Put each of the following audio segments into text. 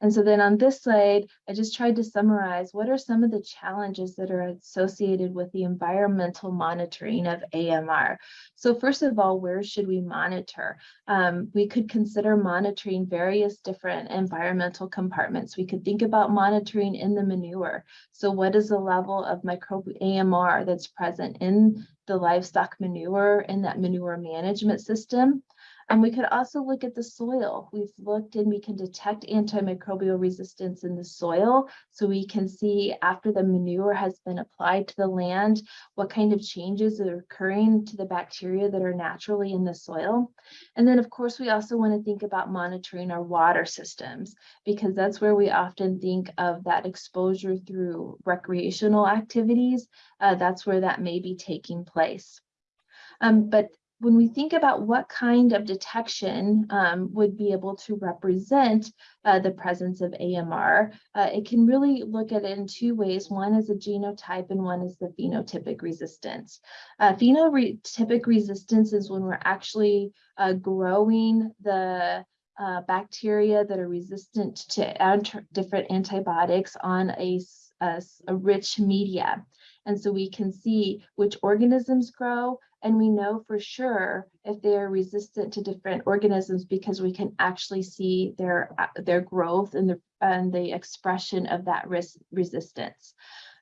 And so then on this slide, I just tried to summarize what are some of the challenges that are associated with the environmental monitoring of AMR. So first of all, where should we monitor? Um, we could consider monitoring various different environmental compartments. We could think about monitoring in the manure. So what is the level of microbe AMR that's present in the livestock manure in that manure management system? And we could also look at the soil. We've looked and we can detect antimicrobial resistance in the soil. So we can see after the manure has been applied to the land, what kind of changes are occurring to the bacteria that are naturally in the soil. And then of course, we also want to think about monitoring our water systems because that's where we often think of that exposure through recreational activities. Uh, that's where that may be taking place. Um, but when we think about what kind of detection um, would be able to represent uh, the presence of AMR, uh, it can really look at it in two ways. One is a genotype and one is the phenotypic resistance. Uh, phenotypic resistance is when we're actually uh, growing the uh, bacteria that are resistant to different antibiotics on a, a, a rich media. And so we can see which organisms grow and we know for sure if they are resistant to different organisms because we can actually see their, uh, their growth and the, and the expression of that risk resistance.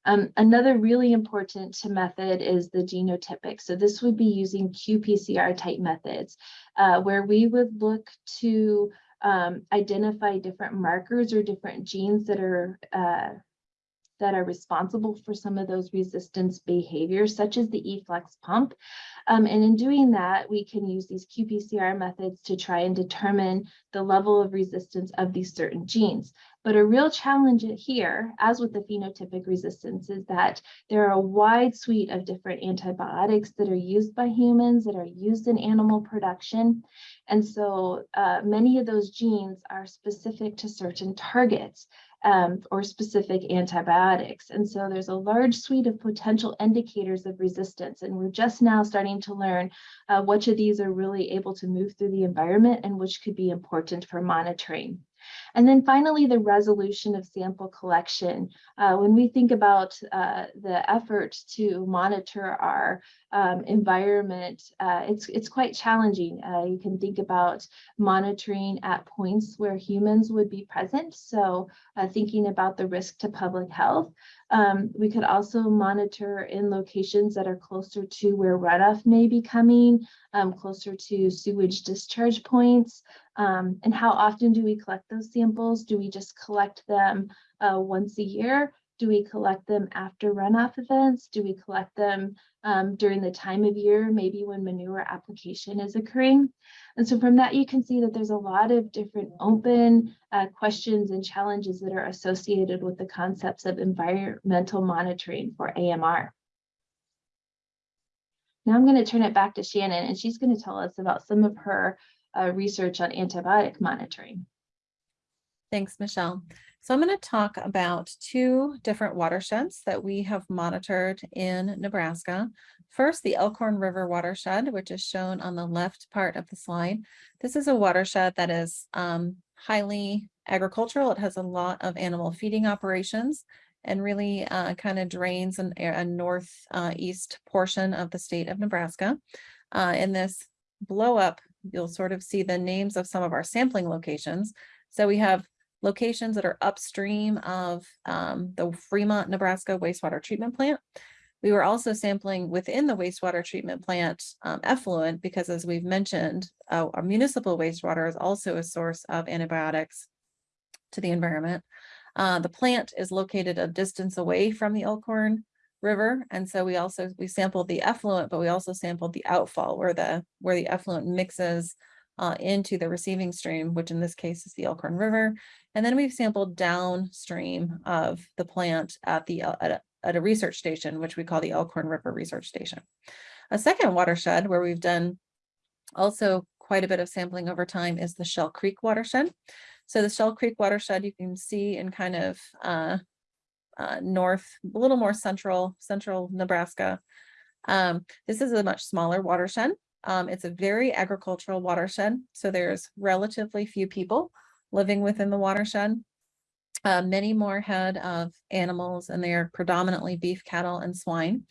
Um, another really important method is the genotypic. So this would be using qPCR type methods uh, where we would look to um, identify different markers or different genes that are uh, that are responsible for some of those resistance behaviors, such as the efflux pump. Um, and in doing that, we can use these qPCR methods to try and determine the level of resistance of these certain genes. But a real challenge here, as with the phenotypic resistance, is that there are a wide suite of different antibiotics that are used by humans, that are used in animal production. And so uh, many of those genes are specific to certain targets um, or specific antibiotics. And so there's a large suite of potential indicators of resistance. And we're just now starting to learn uh, which of these are really able to move through the environment and which could be important for monitoring. And then finally, the resolution of sample collection. Uh, when we think about uh, the effort to monitor our um, environment, uh, it's, it's quite challenging. Uh, you can think about monitoring at points where humans would be present. So uh, thinking about the risk to public health. Um, we could also monitor in locations that are closer to where runoff may be coming, um, closer to sewage discharge points, um, and how often do we collect those samples? Do we just collect them uh, once a year? Do we collect them after runoff events? Do we collect them um, during the time of year, maybe when manure application is occurring? And so from that, you can see that there's a lot of different open uh, questions and challenges that are associated with the concepts of environmental monitoring for AMR. Now I'm going to turn it back to Shannon, and she's going to tell us about some of her uh, research on antibiotic monitoring. Thanks, Michelle. So I'm going to talk about two different watersheds that we have monitored in Nebraska. First, the Elkhorn River watershed, which is shown on the left part of the slide. This is a watershed that is um, highly agricultural. It has a lot of animal feeding operations and really uh, kind of drains an, a northeast uh, portion of the state of Nebraska. Uh, in this blow up you'll sort of see the names of some of our sampling locations. So we have locations that are upstream of um, the Fremont, Nebraska wastewater treatment plant. We were also sampling within the wastewater treatment plant um, effluent because as we've mentioned, uh, our municipal wastewater is also a source of antibiotics to the environment. Uh, the plant is located a distance away from the Elkhorn river. And so we also, we sampled the effluent, but we also sampled the outfall where the, where the effluent mixes uh, into the receiving stream, which in this case is the Elkhorn River. And then we've sampled downstream of the plant at the at a, at a research station, which we call the Elkhorn River Research Station. A second watershed where we've done also quite a bit of sampling over time is the Shell Creek watershed. So the Shell Creek watershed you can see in kind of uh, uh, north, a little more central, central Nebraska. Um, this is a much smaller watershed. Um, it's a very agricultural watershed, so there's relatively few people living within the watershed. uh, many more head of animals and they are predominantly beef, cattle and swine.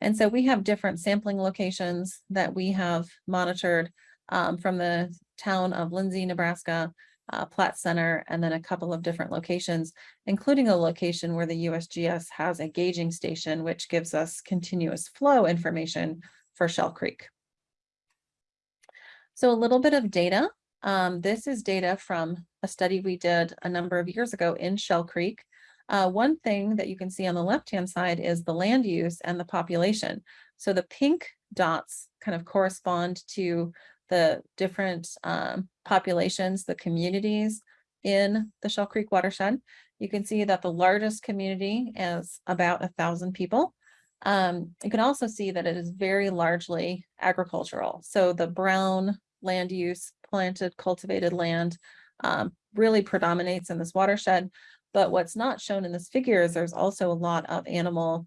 And so we have different sampling locations that we have monitored um, from the town of Lindsay, Nebraska, uh, Platte Center, and then a couple of different locations, including a location where the USGS has a gauging station, which gives us continuous flow information for Shell Creek. So a little bit of data. Um, this is data from a study we did a number of years ago in Shell Creek. Uh, one thing that you can see on the left-hand side is the land use and the population. So the pink dots kind of correspond to the different um, populations, the communities in the Shell Creek watershed. You can see that the largest community is about a thousand people. Um, you can also see that it is very largely agricultural. So the brown land use, planted, cultivated land um, really predominates in this watershed. But what's not shown in this figure is there's also a lot of animal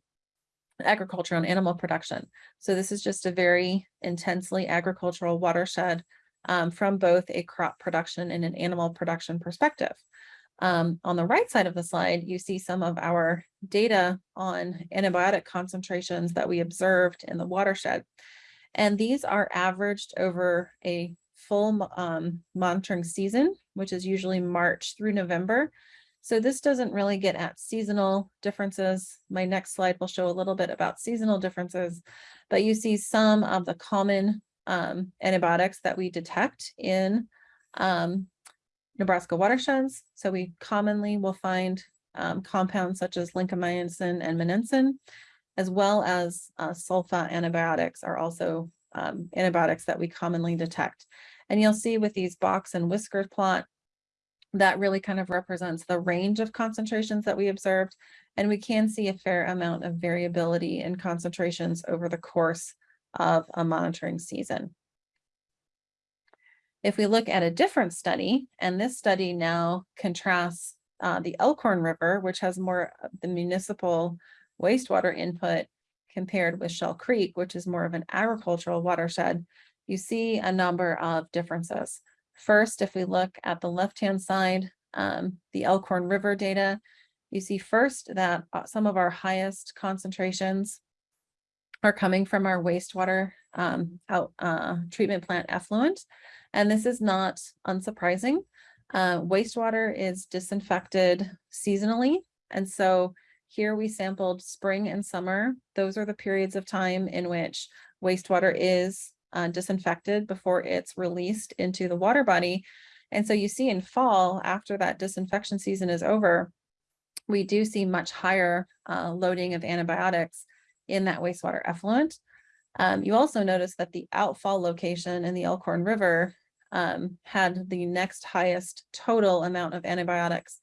agriculture and animal production. So this is just a very intensely agricultural watershed um, from both a crop production and an animal production perspective. Um, on the right side of the slide, you see some of our data on antibiotic concentrations that we observed in the watershed. And these are averaged over a full um, monitoring season, which is usually March through November. So this doesn't really get at seasonal differences. My next slide will show a little bit about seasonal differences, but you see some of the common um, antibiotics that we detect in um, Nebraska watersheds. So we commonly will find um, compounds such as lincomycin and monensin, as well as uh, sulfa antibiotics are also um, antibiotics that we commonly detect. And you'll see with these box and whisker plot, that really kind of represents the range of concentrations that we observed. And we can see a fair amount of variability in concentrations over the course of a monitoring season. If we look at a different study, and this study now contrasts uh, the Elkhorn River, which has more the municipal wastewater input compared with Shell Creek, which is more of an agricultural watershed, you see a number of differences. First, if we look at the left-hand side, um, the Elkhorn River data, you see first that uh, some of our highest concentrations are coming from our wastewater um, out, uh, treatment plant effluent. And this is not unsurprising. Uh, wastewater is disinfected seasonally. And so here we sampled spring and summer. Those are the periods of time in which wastewater is uh, disinfected before it's released into the water body. And so you see in fall, after that disinfection season is over, we do see much higher uh, loading of antibiotics in that wastewater effluent. Um, you also notice that the outfall location in the Elkhorn River um, had the next highest total amount of antibiotics.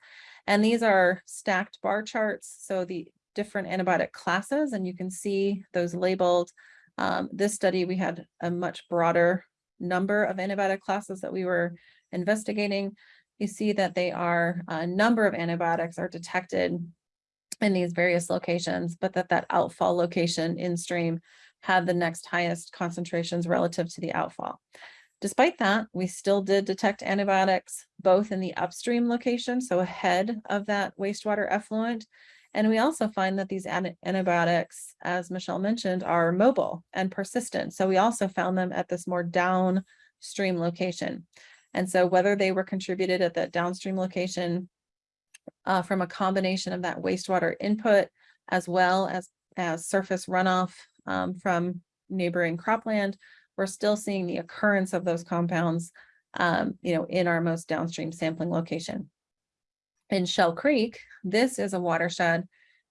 And these are stacked bar charts. So the different antibiotic classes, and you can see those labeled um, this study, we had a much broader number of antibiotic classes that we were investigating. You see that they are, a number of antibiotics are detected in these various locations, but that that outfall location in stream had the next highest concentrations relative to the outfall. Despite that, we still did detect antibiotics both in the upstream location, so ahead of that wastewater effluent, and we also find that these antibiotics, as Michelle mentioned, are mobile and persistent. So we also found them at this more downstream location. And so whether they were contributed at that downstream location uh, from a combination of that wastewater input, as well as, as surface runoff um, from neighboring cropland, we're still seeing the occurrence of those compounds um, you know, in our most downstream sampling location in Shell Creek, this is a watershed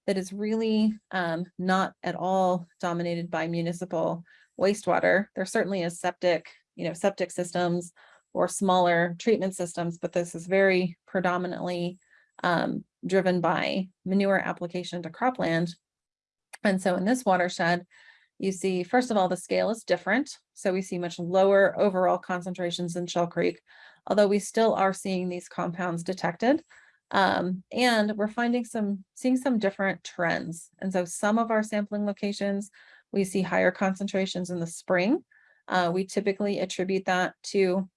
that is really um, not at all dominated by municipal wastewater. There certainly is septic, you know, septic systems or smaller treatment systems, but this is very predominantly um, driven by manure application to cropland. And so in this watershed, you see, first of all, the scale is different. So we see much lower overall concentrations in Shell Creek, although we still are seeing these compounds detected. Um, and we're finding some, seeing some different trends. And so some of our sampling locations, we see higher concentrations in the spring. Uh, we typically attribute that to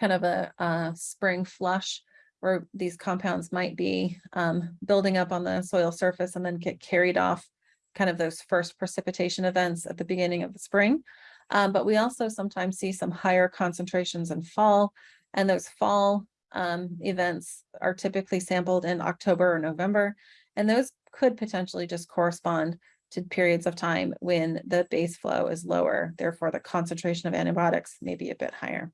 kind of a, a spring flush where these compounds might be um, building up on the soil surface and then get carried off kind of those first precipitation events at the beginning of the spring. Um, but we also sometimes see some higher concentrations in fall, and those fall um, events are typically sampled in October or November. And those could potentially just correspond to periods of time when the base flow is lower, therefore the concentration of antibiotics may be a bit higher.